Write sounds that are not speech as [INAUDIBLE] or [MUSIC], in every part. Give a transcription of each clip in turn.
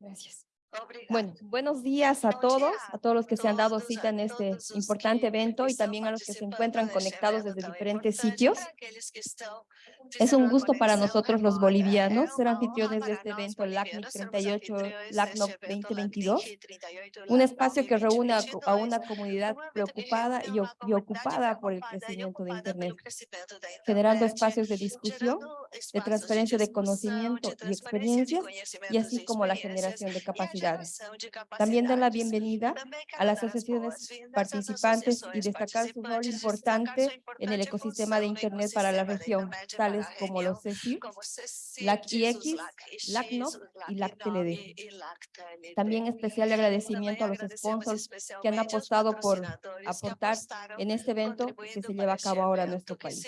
Gracias. Bueno, buenos días a todos, a todos los que se han dado cita en este importante evento y también a los que se encuentran conectados desde diferentes sitios. Es un gusto para nosotros los bolivianos ser anfitriones de este evento LACNIC 38, LACNOC 2022, un espacio que reúne a, una comunidad preocupada y ocupada por el crecimiento de Internet, generando espacios de discusión, de transferencia de conocimiento y experiencias, y así como la generación de capacidades. También dan la bienvenida a las asociaciones participantes y destacar su rol importante en el ecosistema de Internet para la región, tales como los CECIR, LAC-IX, LACNOC y LAC-TLD. También especial agradecimiento a los sponsors que han apostado por aportar en este evento que se lleva a cabo ahora en nuestro país.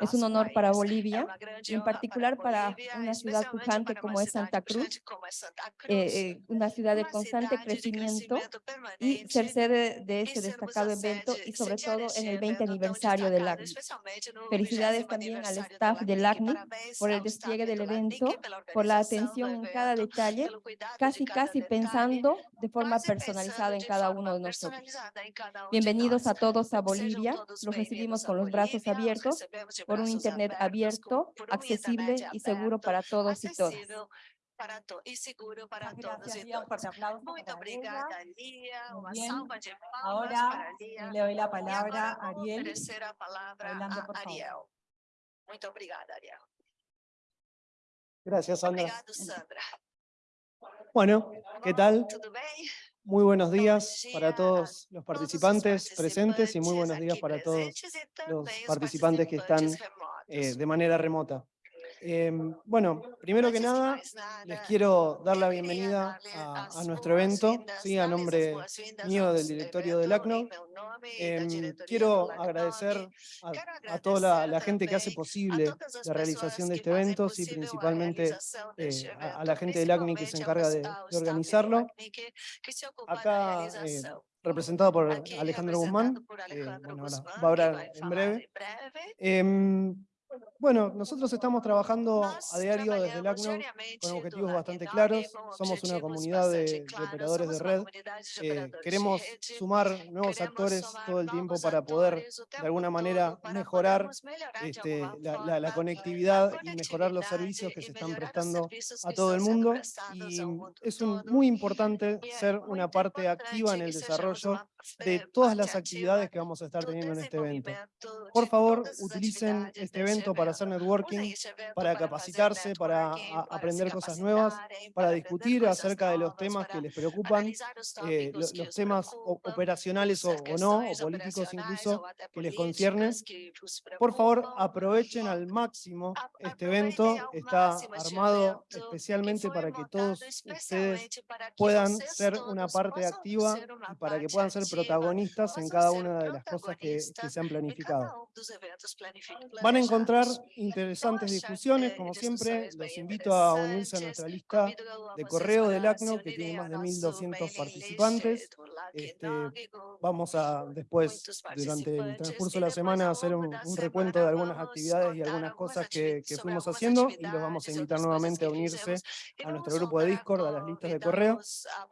Es un honor para Bolivia, y en particular para una ciudad pujante como es Santa Cruz, eh, eh, una ciudad de constante crecimiento y ser sede de este destacado evento y sobre todo en el 20 aniversario del ACNIC. Felicidades también al staff del ACNIC por el despliegue del evento, por la atención en cada detalle, casi casi pensando de forma personalizada en cada uno de nosotros. Bienvenidos a todos a Bolivia, los recibimos con los brazos abiertos por un Internet abierto, accesible y seguro para todos y todas. Para e seguro para Muchas todos gracias, un fuerte todas. aplauso Muito para obrigada, ella. Lia. Muy Uma bien. salva de palmas Ahora para le doy la palabra a Ariel. oferecer a palavra Adelante, a. Ariel. Muito obrigada, Ariel. Gracias, Sandra. Obrigado, Sandra. Bueno, ¿qué tal? Muy buenos días para todos los participantes presentes y muy buenos días para todos los participantes que están eh, de manera remota. Em, bueno, primero que Antes nada, les quiero dar la bienvenida a, nuestro evento, sí, a nombre mío del directorio del ACNO. em Em, quiero agradecer a, toda la, gente que hace posible la realización de este evento, sí, principalmente eh, a, evento, a la gente del ACNI que se encarga de, organizarlo. Acá, eh, representado por Alejandro Guzmán, Alejandro bueno, ahora va a hablar en breve. Bueno, nosotros estamos trabajando a diario desde el diariamente con objetivos bastante claros. Somos una comunidad de, operadores de red. Eh, queremos sumar nuevos actores todo el tiempo para poder, de alguna manera, mejorar este, la, conectividad y mejorar los servicios que se están prestando a todo el mundo. Y es muy importante ser una parte activa en el desarrollo de eh, todas las actividades que vamos a estar do teniendo en este evento. Por favor, utilicen este evento para hacer networking, para capacitarse, para aprender cosas nuevas, capacitarem, para discutir acerca de los temas que les preocupan, eh, los os temas operacionales o, o no, o políticos incluso, que les conciernen. Por favor, aprovechen al máximo este evento. Está armado especialmente para que todos ustedes puedan ser una parte activa y para que puedan ser protagonistas en cada una de las cosas que, se han planificado. Van a encontrar interesantes discusiones, como siempre. Los invito a unirse a nuestra lista de correo del ACNO, que tiene más de nosso 1.200 mailing list participantes. Este, Vamos a después, durante el transcurso de la semana, hacer un, recuento de algunas actividades y algunas cosas que, fuimos haciendo y los vamos a invitar nuevamente a unirse a nuestro grupo de Discord, a las listas de correo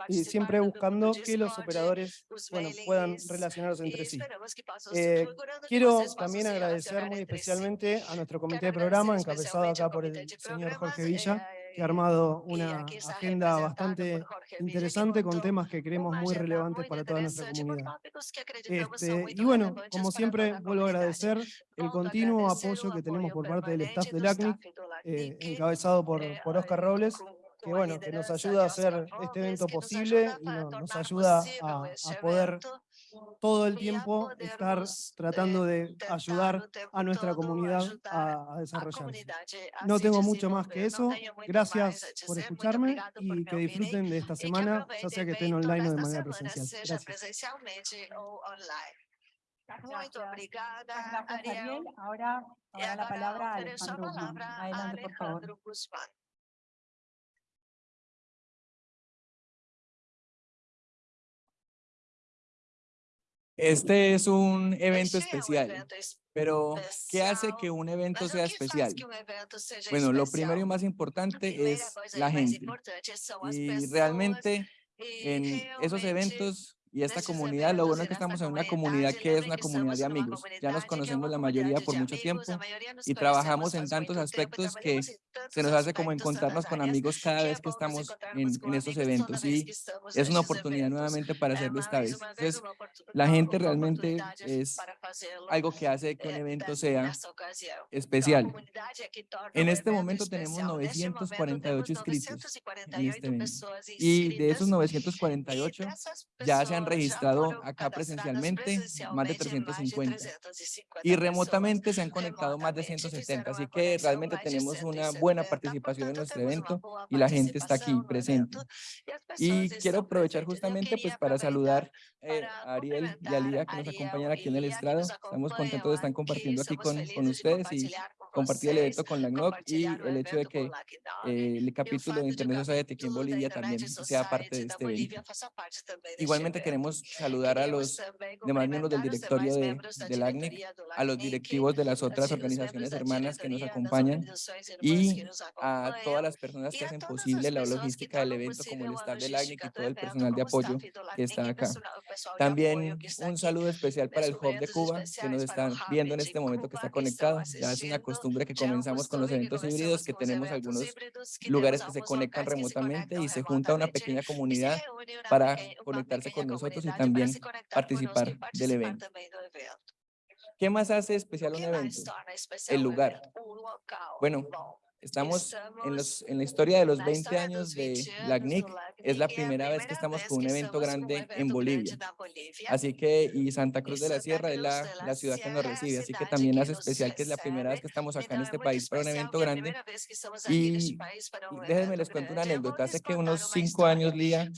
y siempre buscando que los operadores os bueno, puedan relacionarse e entre sí. Eh, quiero también agradecer muy si. especialmente a nuestro comité de programa, encabezado acá por el señor programas, Jorge Villa, eh, que ha armado e una agenda bastante interesante con temas que creemos muy relevantes para toda nuestra comunidad. Este, y bueno, como siempre, vuelvo a agradecer el continuo apoyo que tenemos por parte del staff del ACNIC, eh, encabezado por, eh, por Oscar Robles, com- que bueno, que nos ayuda a hacer este evento posible y no- nos ayuda a, a poder todo el tiempo estar tratando de ayudar a nuestra comunidad a, desarrollarse. No tengo mucho más que eso. Gracias por escucharme y que disfruten de esta semana, ya sea que estén online o de manera presencial. Gracias. Muito obrigada, Ariel. Ahora, ahora la palabra a Alejandro Guzmán. Adelante, por favor. Este es un evento especial, pero ¿qué hace que un evento sea especial? Bueno, lo primero y más importante es la gente. Y realmente en esos eventos y esta comunidad, lo bueno es que estamos en una comunidad que es una comunidad de amigos. Ya nos conocemos la mayoría por mucho tiempo y trabajamos en tantos aspectos que se nos hace como encontrarnos con amigos cada vez que estamos en, en estos eventos. Y es una oportunidad nuevamente para hacerlo esta vez. Entonces, la gente realmente es algo que hace que un evento sea especial. En este momento tenemos 948 inscritos. En este y de esos 948 ya se han registrado acá presencialmente más de 350 y remotamente se han conectado más de 170, así que realmente tenemos una buena participación en nuestro evento y la gente está aquí presente. Y quiero aprovechar justamente pues para saludar eh, a Ariel y a Lía que nos acompañan aquí en el estrado. Estamos contentos de estar compartiendo aquí con, con ustedes y compartir el evento con la NOC y el hecho de que eh, el capítulo de Internet Society aquí en Bolivia también sea parte de este evento. Igualmente queremos saludar a los demás miembros del directorio de, del ACNIC, a los directivos de las otras organizaciones hermanas que nos acompañan y a todas las personas que hacen posible la logística del evento, como el staff del ACNIC y todo el personal de apoyo que está acá. También un saludo especial para el Hub de Cuba, que nos están viendo en este momento, que está conectado. Ya es una costumbre que comenzamos con los eventos híbridos, que tenemos algunos lugares que se conectan remotamente y se junta una pequeña comunidad para conectarse con nosotros y también participar del evento. ¿Qué más hace especial un evento? El lugar. Bueno, Estamos en, los, en, la historia de los 20 años de LACNIC, Es la primera vez que estamos con un evento grande en Bolivia. Así que, y Santa Cruz de la Sierra es la, la ciudad que nos recibe. Así que también hace especial que es la primera vez que estamos acá en este país para un evento grande. Y, déjenme les cuento una anécdota. Hace que unos cinco años, Lía,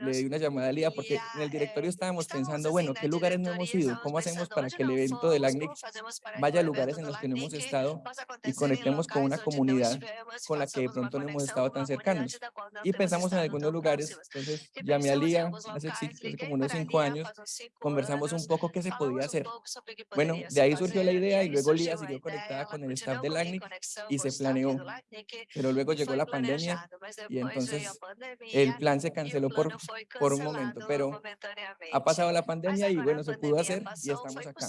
le di una llamada a Lía porque en el directorio estábamos pensando, bueno, ¿qué lugares no hemos ido? ¿Cómo hacemos para que el evento del ACNIC vaya a lugares en los que no hemos estado y conectemos con una comunidad con la que de pronto no hemos estado tan cercanos. Y pensamos en algunos lugares, entonces llamé a Lía hace, como unos cinco años, conversamos un poco qué se podía hacer. Bueno, de ahí surgió la idea y luego Lía siguió conectada con el staff del ACNIC y se planeó. Pero luego llegó la pandemia y entonces el plan se canceló por, por un momento, pero ha pasado la pandemia y bueno, se pudo hacer y estamos acá.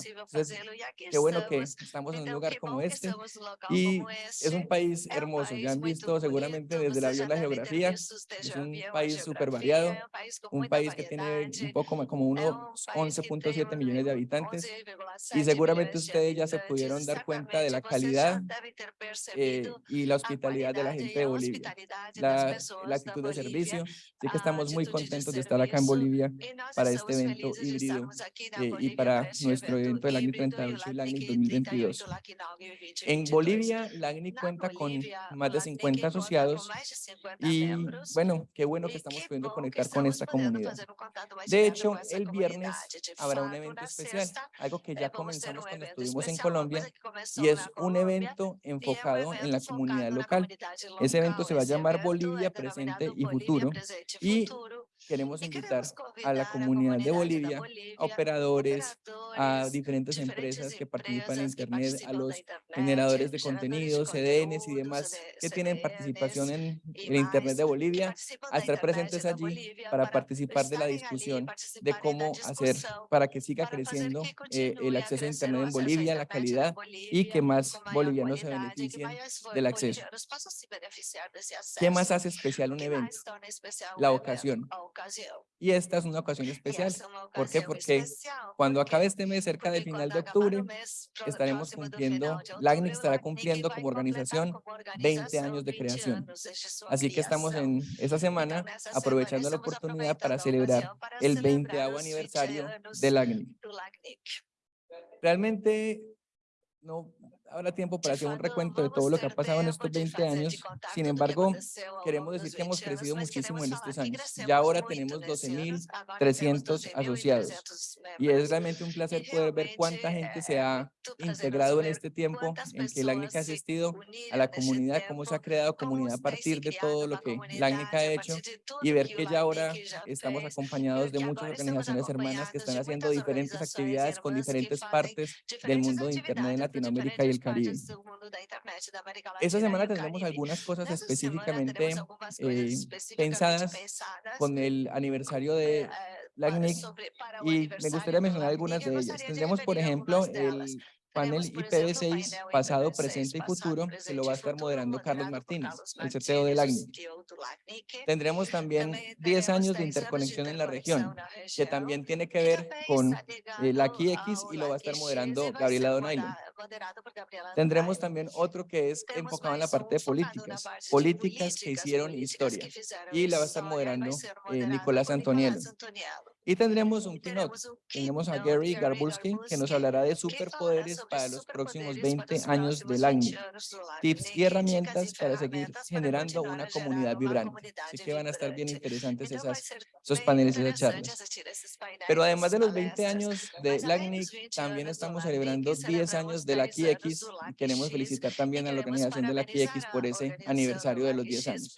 Qué bueno que estamos en un lugar como este y es un un país hermoso, ya han visto seguramente desde la, la geografía, es un país súper variado, un país que tiene un poco como unos 11.7 millones de habitantes y seguramente ustedes ya se pudieron dar cuenta de la calidad eh, y la hospitalidad de la gente de Bolivia, la, la actitud de servicio, así que estamos muy contentos de estar acá en este eh, Bolivia para este evento híbrido eh, y para nuestro evento del año 32 y el año 2022. En Bolivia, la ACNIC cuenta con más de 50 asociados y bueno, qué bueno que estamos pudiendo conectar con esta comunidad. De hecho, el viernes habrá un evento especial, algo que ya comenzamos cuando estuvimos en Colombia y es un evento enfocado en la comunidad local. Ese evento se va a llamar Bolivia Presente y Futuro. Queremos invitar a la comunidad de Bolivia, a operadores, a diferentes empresas que participan en Internet, a los generadores de contenidos, CDNs y demás que tienen participación en el Internet de Bolivia, a estar presentes allí para participar de la discusión de cómo hacer para que siga creciendo eh, el acceso a Internet en Bolivia, la calidad y que más bolivianos se beneficien del acceso. ¿Qué más hace especial un evento? La ocasión. Y esta es una ocasión especial. ¿Por qué? Porque cuando acabe este mes, cerca del final de octubre, estaremos cumpliendo, octubre, estará cumpliendo como organización 20 años de creación. Así que estamos en esta semana aprovechando la oportunidad para celebrar el 20 aniversario del ACNIC. Realmente no habrá tiempo para hacer un recuento de todo lo que ha pasado en estos 20 años. Sin embargo, queremos decir que hemos crecido muchísimo en estos años. Ya ahora tenemos 12.300 asociados. Y es realmente un placer poder ver cuánta gente se ha integrado en este tiempo en que LACNIC ha asistido a la comunidad, cómo se ha creado comunidad a partir de todo lo que LACNIC ha hecho y ver que ya ahora estamos acompañados de muchas organizaciones hermanas que están haciendo diferentes actividades con diferentes partes del mundo de Internet en Latinoamérica y el Caribe. Esta semana tendremos algunas cosas específicamente eh, pensadas con el aniversario de LACNIC y me gustaría mencionar algunas de ellas. Tendremos, por ejemplo, el panel IPv6 pasado, presente y futuro, que lo va a estar moderando Carlos Martínez, el CTO del LACNIC. Tendremos también 10 años de interconexión en la región, que también tiene que ver con el AQX y lo va a estar moderando Gabriela Donailo. Tendremos también otro que es enfocado en la parte de políticas, políticas que hicieron historia, y la va a estar moderando eh, Nicolás Antonielo. Y tendremos un keynote. Tenemos a Gary Garbulski, que nos hablará de superpoderes para los próximos 20 años del año. Tips y herramientas para seguir generando una comunidad vibrante. Así que van a estar bien interesantes esas, esos paneles y esas charlas. Pero además de los 20 años de LACNIC, también estamos celebrando 10 años de la QX. Y queremos felicitar también a la organización de la QX por ese aniversario de los 10 años.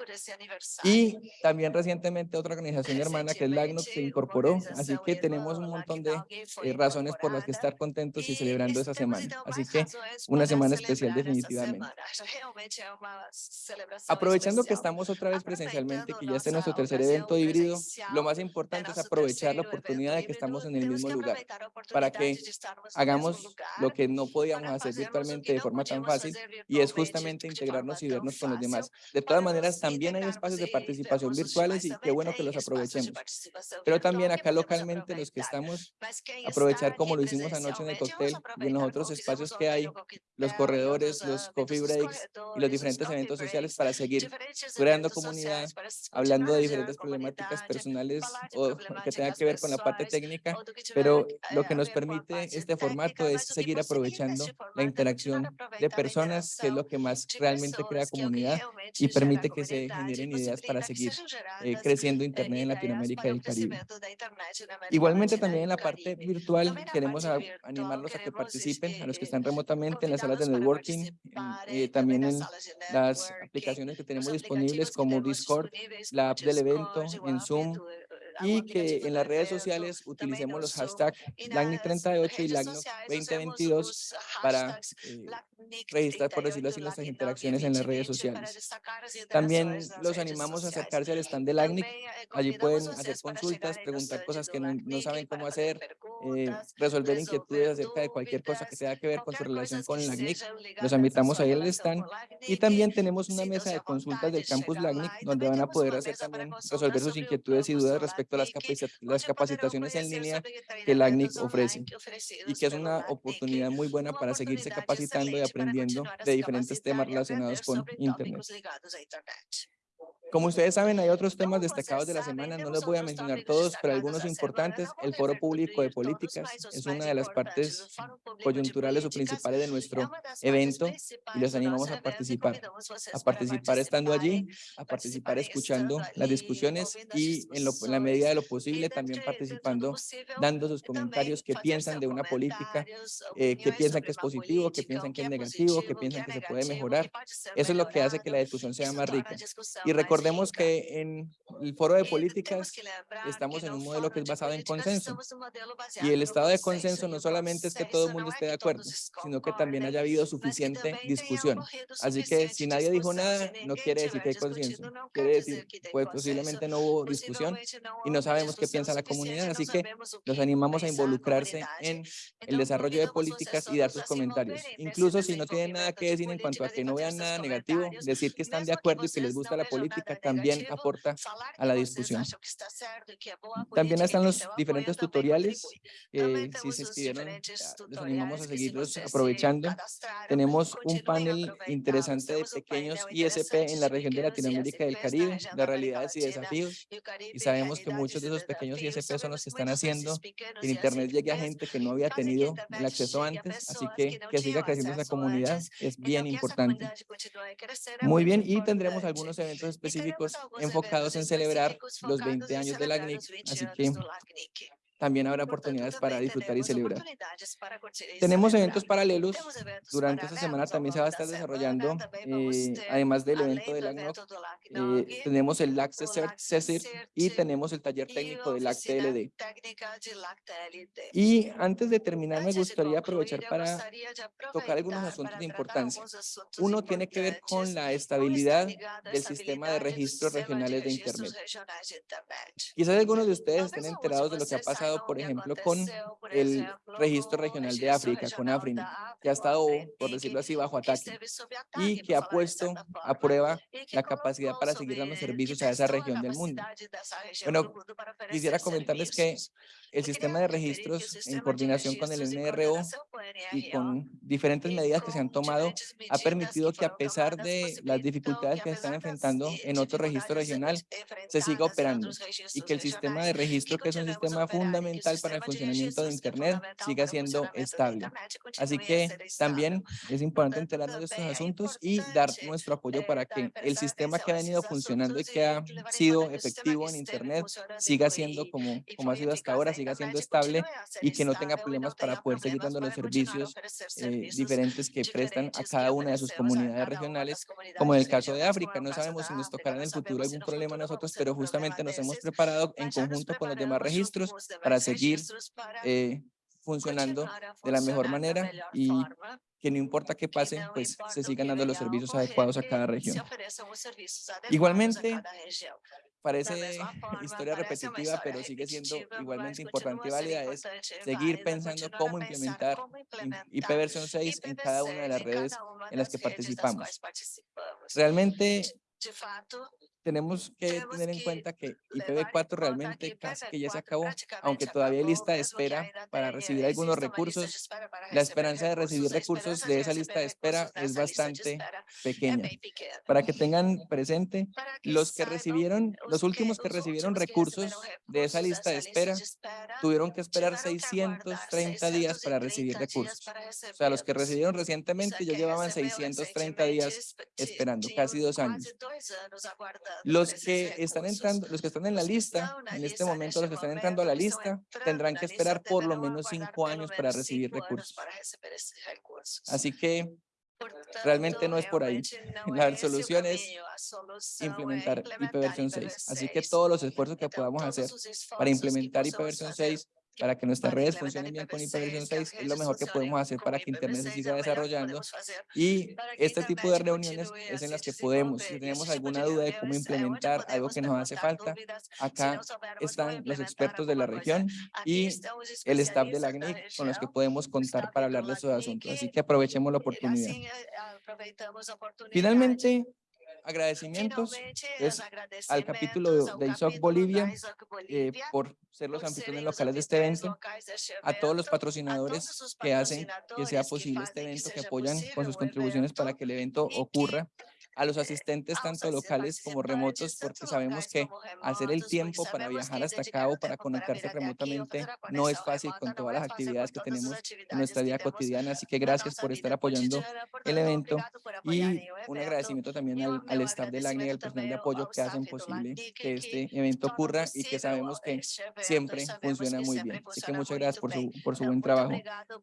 Y también recientemente otra organización hermana que es LACNOC se incorporó así que tenemos un montón de eh, razones por las que estar contentos y celebrando esa semana. Así que una semana especial definitivamente. [LAUGHS] Aprovechando que estamos otra vez presencialmente, que ya este es nuestro tercer evento híbrido, lo más importante es aprovechar la oportunidad de que estamos en el mismo lugar para que hagamos lo que no podíamos hacer virtualmente de forma tan fácil y es justamente integrarnos y vernos con los demás. De todas maneras, también hay espacios de participación virtuales y qué bueno que los aprovechemos. Pero también acá localmente los que estamos, aprovechar como lo hicimos anoche en el cóctel y en los otros espacios que hay, los corredores, los coffee breaks y los diferentes eventos sociales para seguir creando comunidad, hablando de diferentes problemáticas personales o que tenga que ver con la parte técnica, pero lo que nos permite este formato es seguir aprovechando la interacción de personas, que es lo que más realmente crea comunidad y permite que se generen ideas para seguir eh, creciendo Internet en Latinoamérica y el Caribe. Igualmente también en la parte virtual queremos animarlos a que participen, a los que están remotamente en las salas de networking, eh, también en las aplicaciones que tenemos disponibles como Discord, la app del evento, en Zoom, y que en las redes sociales utilicemos los hashtags LACNIC38 y LACNIC2022 para eh, registrar, por decirlo así, nuestras interacciones en las redes sociales. También los animamos a acercarse al stand de LACNIC. Allí pueden hacer consultas, preguntar cosas que no, no saben cómo hacer, eh, resolver inquietudes acerca de cualquier cosa que tenga que ver con su relación con LACNIC. Los invitamos ahí al stand. Y también tenemos una mesa de consultas del campus LACNIC, donde van a poder hacer también, resolver sus inquietudes y dudas respecto a las, las capacitaciones en línea que LACNIC ofrece. Y que es una oportunidad muy buena para seguirse capacitando y aprendiendo de diferentes temas relacionados con Internet. Como ustedes saben, hay otros temas destacados de la semana, no les voy a mencionar todos, pero algunos importantes. El Foro Público de Políticas es una de las partes coyunturales o principales de nuestro evento y los animamos a participar. A participar estando allí, a participar escuchando las discusiones y en, la medida de lo posible también participando, dando sus comentarios, qué piensan de una política, eh, qué piensan que es positivo, qué piensan que es negativo, qué piensan que se puede mejorar. Eso es lo que hace que la discusión sea más rica. Y recordemos que en el foro de políticas estamos en un modelo que es basado en consenso. Y el estado de consenso no solamente es que todo el mundo esté de acuerdo, sino que también haya habido suficiente discusión. Así que si nadie dijo nada, no quiere decir que hay consenso. Quiere decir, pues posiblemente no hubo discusión y no sabemos qué piensa la comunidad. Así que los animamos a involucrarse en el desarrollo de políticas y dar sus comentarios. Incluso si no tienen nada que decir en cuanto a que no vean nada negativo, decir que están de acuerdo y que les gusta la política también aporta a la discusión. También están los diferentes tutoriales, eh, si se inscribieron, ah, les animamos a seguirlos aprovechando. Tenemos un panel interesante de pequeños ISP en la región de Latinoamérica y del Caribe, de realidades y desafíos. Y sabemos que muchos de esos pequeños ISP son los que están haciendo que el Internet llegue a gente que no había tenido el acceso antes, así que que siga creciendo esa comunidad es bien importante. Muy bien, y tendremos algunos eventos específicos enfocados en celebrar los 20 años de la CNIC, así que también habrá oportunidades para disfrutar y celebrar. Tenemos eventos paralelos. Durante esta semana también se va a estar desarrollando, eh, además del evento del ACNOC, eh, tenemos el LAC CECIR y tenemos el taller técnico del LAC TLD. Y antes de terminar, me gustaría aprovechar para tocar algunos asuntos de importancia. Uno tiene que ver con la estabilidad del sistema de registros regionales de Internet. Quizás algunos de ustedes estén enterados de lo que ha pasado por ejemplo, con el registro regional de África, con Afrina, que ha estado, por decirlo así, bajo ataque y que ha puesto a prueba la capacidad para seguir dando servicios a esa región del mundo. Bueno, quisiera comentarles que el sistema de registros en coordinación con el NRO y con diferentes medidas que se han tomado ha permitido que a pesar de las dificultades que se están enfrentando en otro registro regional, se siga operando y que el sistema de registro, que es un sistema fundamental para el funcionamiento de Internet, siga siendo estable. Así que también es [LAUGHS] importante enterarnos de estos asuntos y dar nuestro apoyo para que el sistema que ha venido funcionando y que ha sido efectivo en Internet siga siendo como, como ha sido hasta ahora, siga siendo estable y que no tenga problemas para poder seguir dando los servicios eh, diferentes que prestan a cada una de sus comunidades regionales, como en el caso de África. No sabemos si nos tocará en el futuro algún problema a nosotros, pero justamente nos hemos preparado en conjunto con los demás registros para seguir eh, funcionando de la mejor manera y que no importa qué pase, pues se sigan dando los servicios adecuados a cada región. [LAUGHS] Igualmente, parece historia repetitiva, pero sigue siendo igualmente importante y válida, es seguir pensando cómo implementar IP versión 6 en cada una de las redes en las que participamos. Realmente tenemos que tener en cuenta que IPv4 realmente casi que ya se acabó, aunque todavía hay lista de espera para recibir algunos recursos. La esperanza de recibir recursos de esa lista de espera es bastante pequeña. Para que tengan presente, los que recibieron, los últimos que recibieron recursos de esa lista de espera, tuvieron que esperar 630 días para recibir recursos. O sea, los que recibieron recientemente ya llevaban 630 días esperando, casi dos años. Los que están entrando, los que están en la lista, en este momento los que están entrando a la lista, tendrán que esperar por lo menos cinco años para recibir recursos. Así que realmente no es por ahí. [LAUGHS] La solución es implementar IP versión 6. Así que todos los esfuerzos que podamos hacer para implementar IP versión 6 para que nuestras redes funcionen bien con versión 6 es lo mejor que podemos hacer para que Internet se siga desarrollando. y este tipo de reuniones es en las que podemos, si tenemos alguna duda de cómo implementar algo que nos hace falta, acá están los expertos de la región y el staff de la GNIC con los que podemos contar para hablar de esos asuntos, así que aprovechemos la oportunidad. Finalmente, agradecimientos es al capítulo de ISOC Bolivia eh, por ser los anfitriones locales de este evento, a todos los patrocinadores que hacen que sea posible este evento, que apoyan con sus contribuciones para que el evento ocurra a los asistentes tanto locales como remotos, porque sabemos que hacer el tiempo para viajar hasta acá o para conectarse remotamente no es fácil con todas las actividades que tenemos en nuestra vida cotidiana. Así que gracias por estar apoyando el evento y un agradecimiento también al, al staff del ACNI y al personal de apoyo que hacen posible que este evento ocurra y que sabemos que siempre funciona muy bien. Así que muchas gracias por su, por su buen trabajo.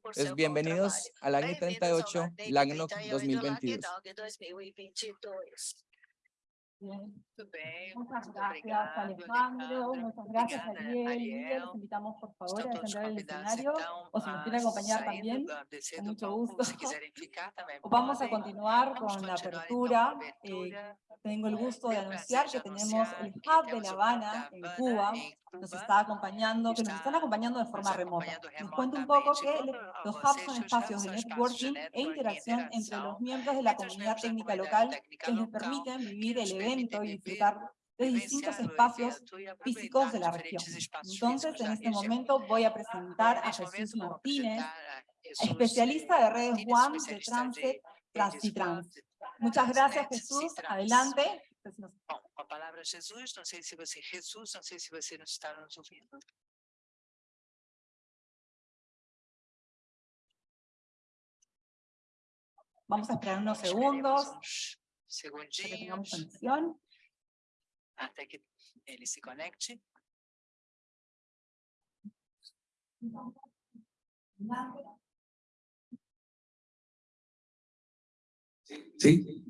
Pues bienvenidos al ACNI 38, LAGNOC 2022. dois. Muchas gracias, Alejandro. Muchas gracias, Ariel. Los invitamos, por favor, a entrar el escenario o si nos quiere acompañar también, con mucho gusto. Vamos a continuar con la apertura. Eh, tengo el gusto de anunciar que tenemos el Hub de La Habana en Cuba, nos está acompañando, que nos están acompañando de forma remota. Les cuento un poco que los hubs son espacios de networking e interacción entre los miembros de la comunidad técnica local que les permiten vivir el evento y disfrutar de distintos espacios físicos de la región. Entonces, en este momento voy a presentar a Jesús Martínez, especialista de redes WAN de Transit, Transitrans. Muchas gracias, Jesús. Adelante. Com a palavra Jesus, não sei se você, Jesus, não sei se você nos está nos ouvindo. Vamos a esperar unos segundos Esperemos uns para que tengamos segundinhos conexión. até que ele se conecte. Sí.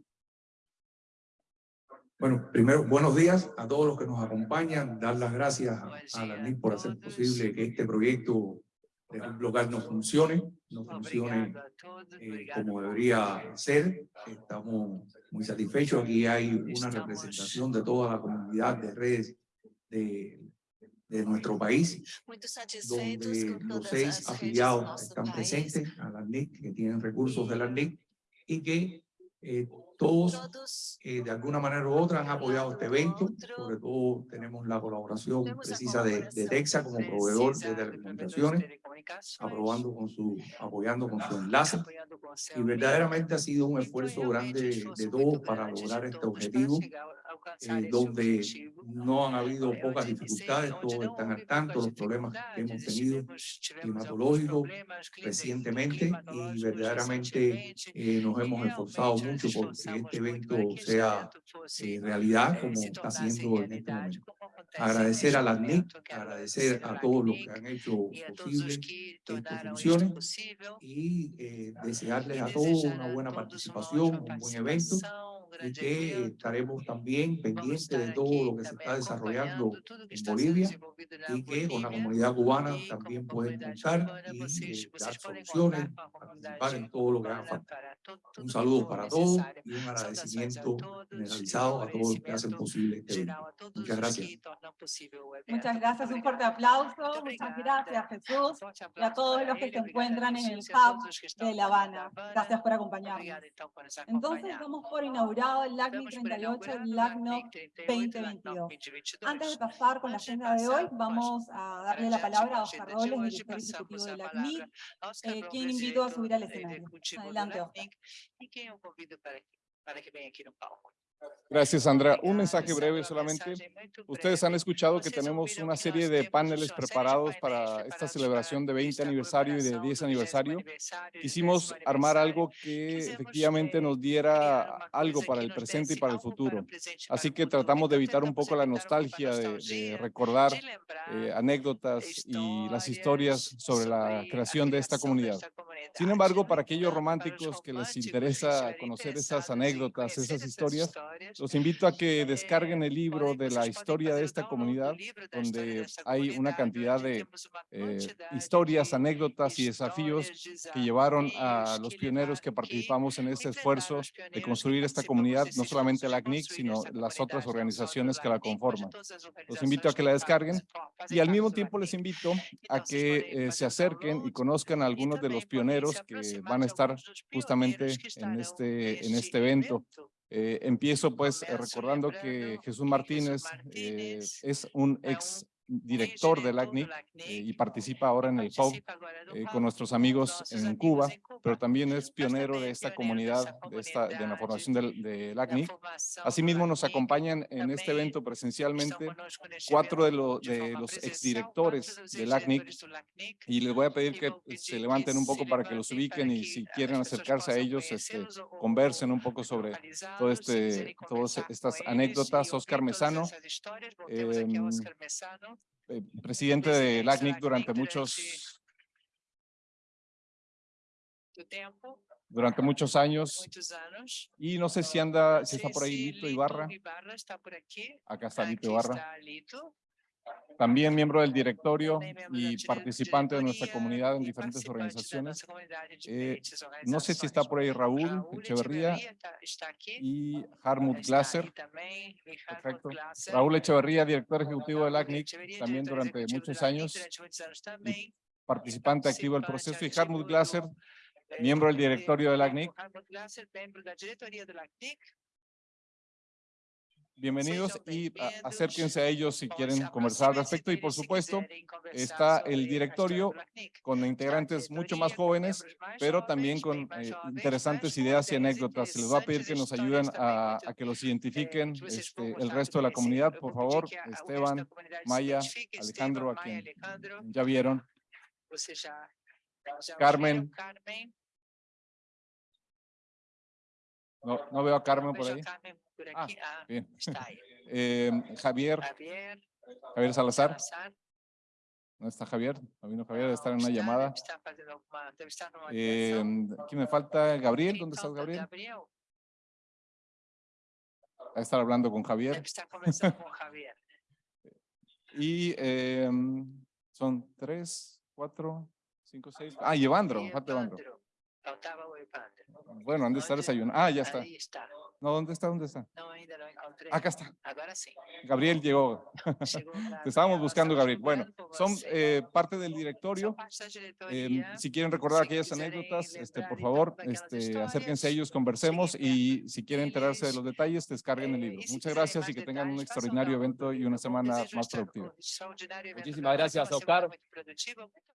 Bueno, primero, buenos días a todos los que nos acompañan, dar las gracias a la NIC por hacer posible que este proyecto de Hub local nos funcione, nos funcione eh, como debería ser. Estamos muy satisfechos. Aquí hay una representación de toda la comunidad de redes de, de nuestro país, donde los seis afiliados están presentes a la NIC, que tienen recursos de la NIC, y que eh, todos Todos. eh, de alguna manera u otra han apoyado este evento, sobre todo tenemos la colaboración precisa de, de Texa como proveedor de telecomunicaciones, aprobando con su, apoyando con su enlace. Y verdaderamente ha sido un esfuerzo grande de todos para lograr este objetivo, eh, donde no han habido Eh, pocas dificultades, todos están al tanto, poucas los problemas que hemos tenido alguns climatológicos recientemente y climatológicos verdaderamente eh, nos hemos esforzado mucho porque esforzamos este evento que sea eh, realidad eh, como está haciendo en este momento. Agradecer a las NIC, agradecer a la todos los que han hecho posible os que esto tornaram funcione isto possível y eh, desearles a todos una buena participación, un buen evento y que estaremos también Vamos pendientes de todo lo que se está desarrollando en Bolivia y que con la comunidad cubana también comunidade contar cubana, y eh, vocês dar soluciones, participar en todo lo que haga falta. Un saludo para todos y un agradecimiento generalizado a todos los que hacen posible este evento. Muchas gracias. Muchas gracias, un fuerte aplauso. Muchas gracias, Jesús. Y a todos los que se encuentran en el hub de La Habana. Gracias por acompañarnos. Obrigada, então, por nos Inaugurado el por 38, inaugurado el o LACNOC LACNIC 38, LACNOC 2022. Antes de 2022. pasar con la agenda de hoy, vamos a darle la palabra a Oscar Robles, director ejecutivo passamos de a LACNIC, palavra a Oscar eh, quien invitó a subir al escenario. Adelante, Oscar. Gracias, Sandra. Un mensaje breve solamente. Ustedes han escuchado que Ustedes tenemos una serie de paneles preparados para esta celebración de para 20 esta aniversario y de comemoração 10 do 20º aniversario. Quisimos 10º armar algo que efectivamente eh, nos diera algo para el presente y para el futuro. Así que tratamos de evitar un poco la nostalgia de, recordar eh, anécdotas y las historias sobre la creación de esta comunidad. Sin embargo, para aquellos románticos que les interesa conocer esas anécdotas, esas historias, los invito a que descarguen el libro podem- de la historia de esta comunidad, donde hay una cantidad de eh, historias, anécdotas y desafíos que llevaron a los pioneros que participamos en este esfuerzo de construir esta comunidad, no solamente la CNIC, sino las otras organizaciones que la de conforman. Los invito a que la descarguen y al mismo tiempo les invito a que eh, se acerquen y conozcan a algunos de los pioneros que van a estar justamente que en este, en este evento. Eh, empiezo pues recordando que Jesús Martínez eh, es un ex director del ACNIC eh, y participa ahora en el no eh, con nuestros com amigos en Cuba, em pero también es pionero de esta comunidad, de, esta, de la formación del, ACNIC. Asimismo, nos acompañan en este evento presencialmente cuatro de, lo- de los exdirectores del ACNIC y les voy a pedir que se levanten un poco para que los ubiquen y si quieren acercarse a ellos, este, conversen un poco sobre todo este, todas estas anécdotas. e ouvir Oscar Mesano, eh, [LAUGHS] presidente presidente del del ACNIC ACNIC durante muchos, durante muchos años. Y no sé si anda, si está por ahí Lito Ibarra. Acá está Lito Ibarra. También miembro del directorio y participante de nuestra comunidad en diferentes organizaciones. Eh, No sé si está por ahí Raúl Echeverría y Harmut Perfecto. Glasser. Raúl Echeverría, director ejecutivo del ACNIC, también durante muchos años, também. participante activo del proceso, y ativo Harmut eh, miembro del de- directorio del ACNIC. Bienvenidos y acérquense a ellos si quieren conversar al respecto. Y por supuesto, está el directorio con integrantes mucho más jóvenes, pero también con eh, interesantes ideas y anécdotas. Se les va a pedir que nos ayuden a, a que los identifiquen este, el resto de la comunidad. Por favor, Esteban, Maya, Alejandro, a quien ya vieron. Carmen. No, no veo a Carmen por a ahí. Por Ah, aquí. Ah, Bien. está ahí. [LAUGHS] Eh, Javier, Javier Javier Salazar. Salazar. ¿Dónde está Javier? No vino Javier, debe No, estar en una está, llamada. estar estar Eh. ¿Quién me falta? Gabriel, ¿dónde está? Gabriel? Gabriel. A estar hablando con Javier. estar. [LAUGHS] Y eh, son tres, cuatro, cinco, seis. Ah, y Evandro, falta Evandro. Bueno, ¿dónde está Evandro, desayunando? Ah, ya está. Ahí. No, ¿dónde está? ¿Dónde está? Não, ainda não encontrei. Acá está. Agora sim. Gabriel llegó. [LAUGHS] Te estábamos buscando, Gabriel. Bueno, son eh, parte del directorio. Em, si quieren recordar aquellas anécdotas, este, por favor, este, acérquense a ellos, conversemos y si quieren enterarse de los detalles, descarguen el eh, libro. Muchas gracias y que tengan un extraordinario evento y una semana más productiva. Muchísimas gracias, Oscar.